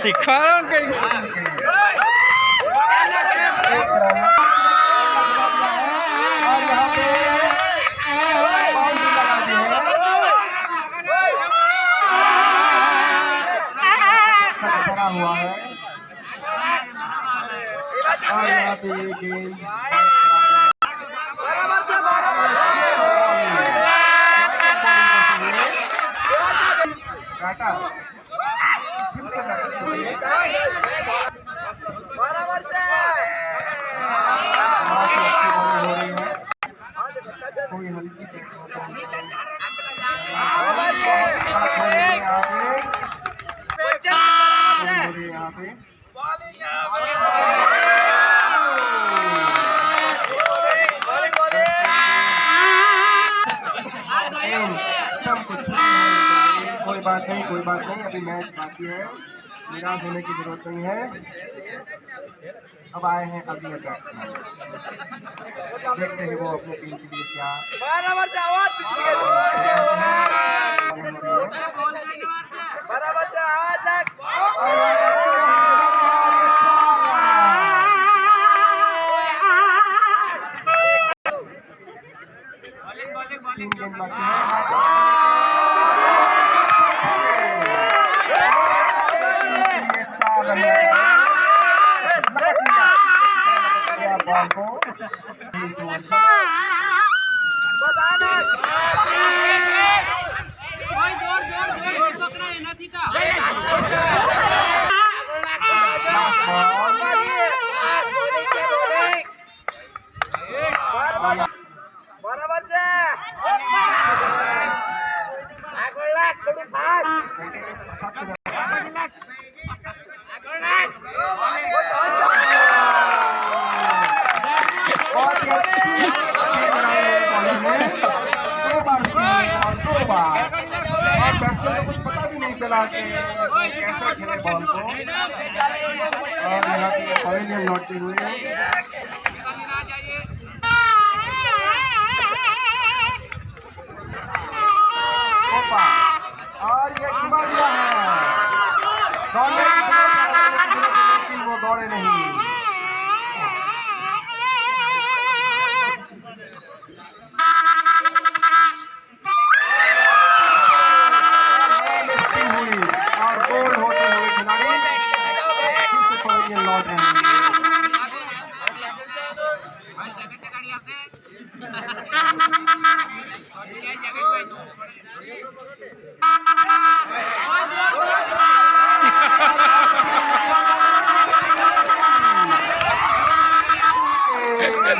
શીખવાડો ને કઈ बना हुआ है और यहाँ पे ये कुछ कोई बात नहीं कोई बात नहीं अभी मैच बाकी है। निराश होने की ज़रूरत नहीं है। अब आए हैं अभी देखते हैं वो अपने टीम के लिए क्या बराबर Bye. बैट्समैन को कुछ पता भी नहीं चला कि कैसे खेले बॉल को और यहाँ से पवेलियन लौटते हुए और ये है की वो दौड़े नहीं। एक बॉल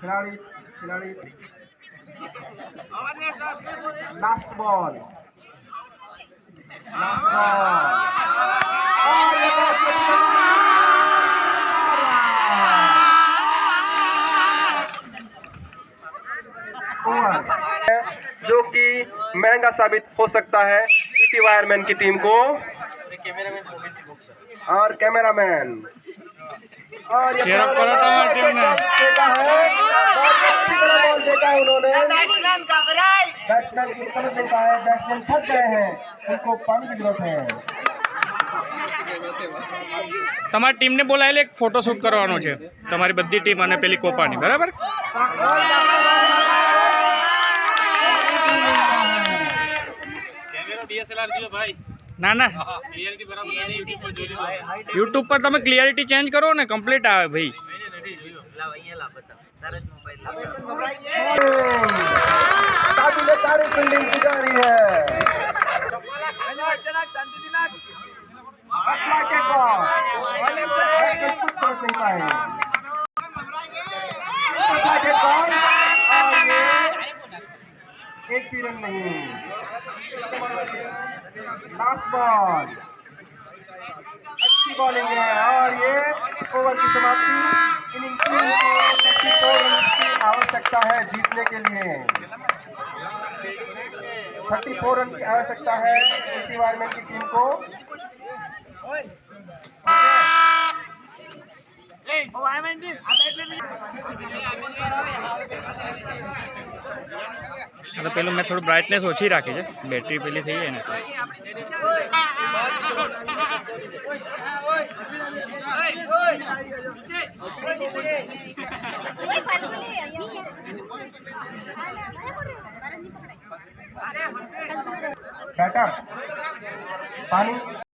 खिलाड़ी खिलाड़ी। लास्ट बॉल लास्ट जो कि महँगा साबित हो सकता है ईटी वायरमैन की टीम को। और कैमरामैन। और ये Cheer up करो तुम्हारी टीम ने। देखा है बहुत अच्छी तरह बॉल देखा है उन्होंने बैट्समैन को समझ नहीं पाए बैट्समैन थक गए हैं उनको पानी की जरूरत है તમારી ટીમને બોલાયેલી એક ફોટો શૂટ કરવાનો છે તમારી બધી ટીમ અને પેલી કોપાની બરાબર ના ના યુટ્યુબ પર તમે ક્લિયરિટી ચેન્જ કરો ને કમ્પ્લીટ આવે ભાઈ काफी ने सारी फील्डिंग की जा रही है अगला के बॉल बैट्समैन कुछ समझ नहीं पाए अगला के बॉल और ये एक भी रन नहीं लास्ट बॉल अच्छी बॉलिंग है और ये ओवर की समाप्ति इनिंग तीन को आवश्यकता है जीतने के लिए। थर्टी फोर रन की आवश्यकता है इसी वायरमैन की टीम को। આ તો પેલું મેં થોડું બ્રાઇટનેસ ઓછી રાખી છે બેટરી પેલી થઈ જાય ને Uy, Falcone,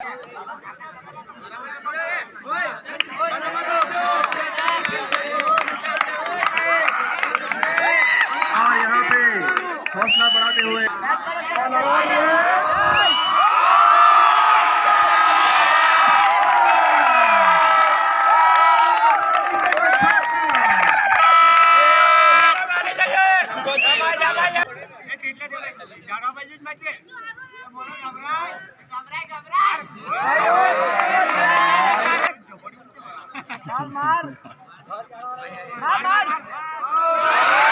बढ़ाते हुए। दो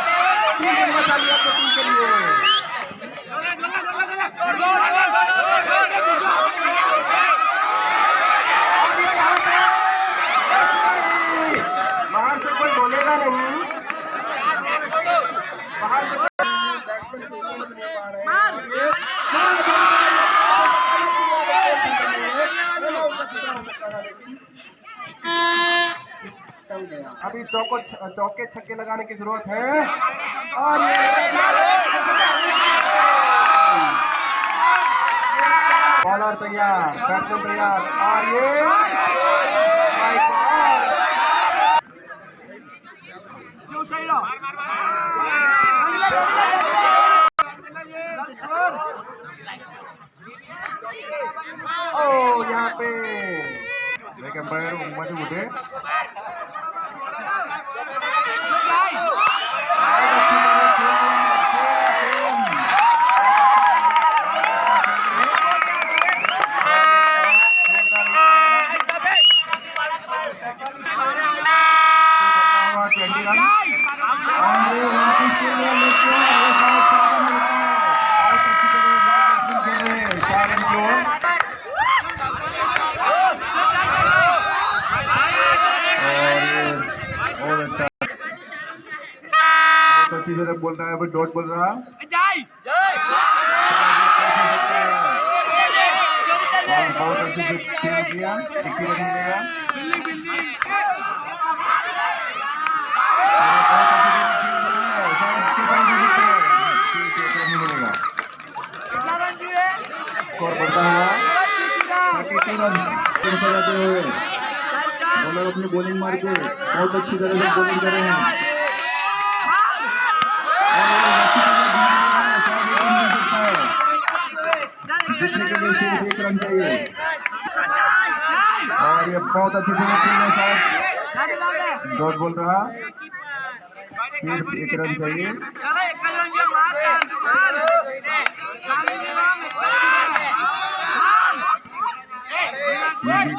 बाहर से कोई बोलेगा नहीं। बाहर से अभी चौको चौके छक्के लगाने की ज़रूरत है और बॉलर तैयार बैट्समैन तैयार और ये My God! ओ यहाँ पे लेकिन अंपायर मज़े उठे ट्वेंटी रन और ये वापस के लिए लेके आए साहब चार रन मिलता है बहुत अच्छी तरह बहुत अच्छी खेल रहे हैं चार रन की ओर और ये और अच्छा बहुत अच्छी बोल रहा है डॉट बोल रहा। बहुत अच्छी से खेल किया रन मिलेगा है, स्कोर बढ़ता हुआ थर्टी टू रन तीन सौ जाते हुए बॉलर अपनी बॉलिंग मार के बहुत अच्छी तरह से बॉलिंग कर रहे हैं। और ये बहुत अच्छी फिनिशिंग डॉट बोल रहा। सिर्फ़ एक रन चाहिए।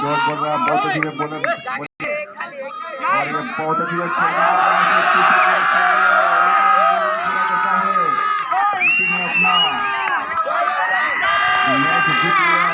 डॉट बोल रहा, बहुत अच्छी बॉलर और ये बहुत अच्छी अपना Obrigado.